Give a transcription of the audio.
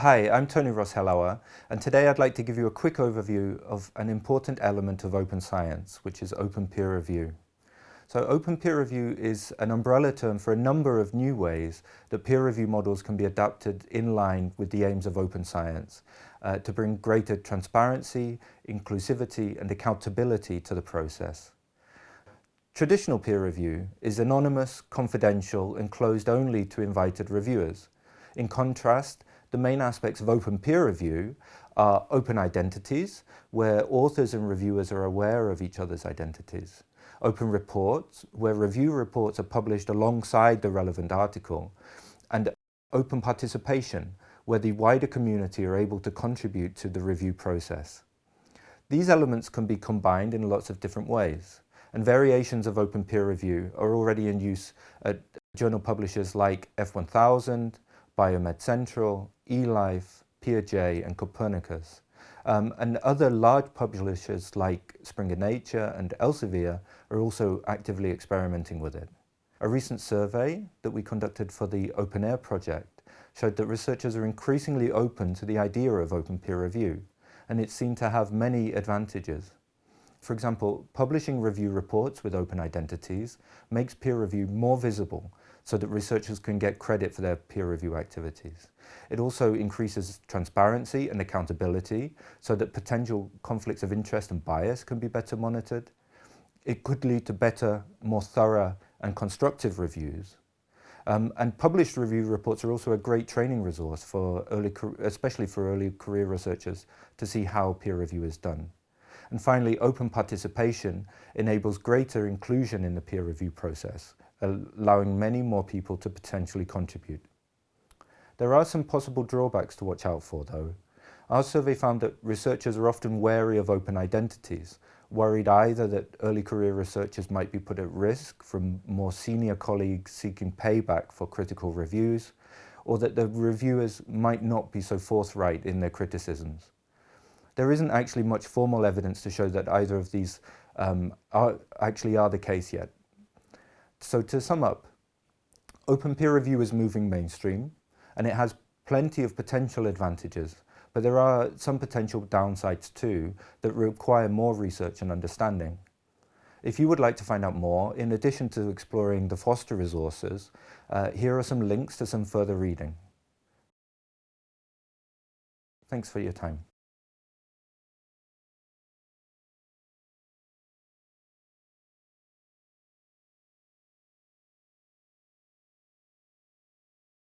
Hi, I'm Tony Ross-Hellauer and today I'd like to give you a quick overview of an important element of open science, which is open peer review. So open peer review is an umbrella term for a number of new ways that peer review models can be adapted in line with the aims of open science uh, to bring greater transparency, inclusivity and accountability to the process. Traditional peer review is anonymous, confidential and closed only to invited reviewers. In contrast, the main aspects of open peer review are open identities, where authors and reviewers are aware of each other's identities. Open reports, where review reports are published alongside the relevant article. And open participation, where the wider community are able to contribute to the review process. These elements can be combined in lots of different ways, and variations of open peer review are already in use at journal publishers like F1000, BioMed Central, eLife, PeerJ and Copernicus. Um, and other large publishers like Springer Nature and Elsevier are also actively experimenting with it. A recent survey that we conducted for the OpenAIRE project showed that researchers are increasingly open to the idea of open peer review, and it seemed to have many advantages. For example, publishing review reports with open identities makes peer review more visible so that researchers can get credit for their peer review activities. It also increases transparency and accountability so that potential conflicts of interest and bias can be better monitored. It could lead to better, more thorough and constructive reviews. Um, and published review reports are also a great training resource for early, especially for early career researchers to see how peer review is done. And finally, open participation enables greater inclusion in the peer review process, allowing many more people to potentially contribute. There are some possible drawbacks to watch out for though. Our survey found that researchers are often wary of open identities, worried either that early career researchers might be put at risk from more senior colleagues seeking payback for critical reviews, or that the reviewers might not be so forthright in their criticisms there isn't actually much formal evidence to show that either of these um, are, actually are the case yet. So to sum up, open peer review is moving mainstream and it has plenty of potential advantages, but there are some potential downsides too that require more research and understanding. If you would like to find out more, in addition to exploring the Foster resources, uh, here are some links to some further reading. Thanks for your time.